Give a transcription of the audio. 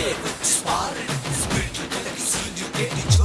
big. Just water, this like a.